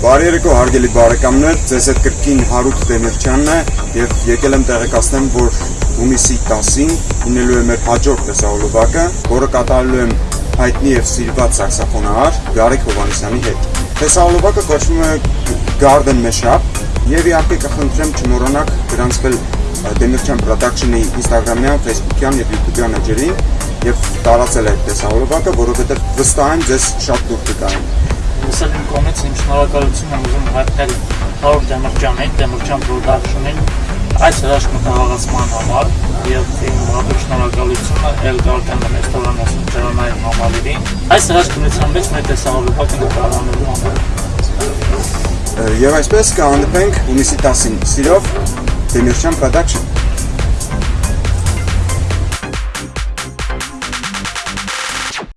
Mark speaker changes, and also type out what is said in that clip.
Speaker 1: Բարի երեկո հարգելի բարեկամներ, ձեզ հետ կրկին Հարութ Դեմիրճյանն է եւ եկել եմ տեղեկացնեմ, որ հունիսի 10-ին լինելու է մեր հաջորդ տեսահոլովակը, որը կատարելու եմ հայտնի եւ սիրված սաքսոֆոնահար Գարիկ Հովանեսյանի հետ։ Տեսահոլովակը կոչվում է Garden Mashup եւ իհարկե կխնդրեմ չմոռանաք գրանցվել Դեմիրճյան Production-ի Instagram-յան, Facebook-յան եւ YouTube-յան էջերին եւ տարածել այդ տեսահոլովակը, որովհետեւ վստահ եմ ձեզ շատ դուր կգային
Speaker 2: Լսել իմ կողմից իմ շնորհակալությունն եմ ուզում հայտնել Հարոր Դեմիրճյանին, Դեմիրճյան Production-ին այս հրաշքմտահաղացման համար եւ իմ հատուկ շնորհակալությունը Elgarden ռեստորանի սրճարանային համալիրին։ Այս հրաշքնության մեջ մեր տեսահոլովակը նկարահանելու համար։
Speaker 1: Եվ այսպես կհանդիպենք հունիսի 10-ին։ Սիրով Դեմիրճյան Production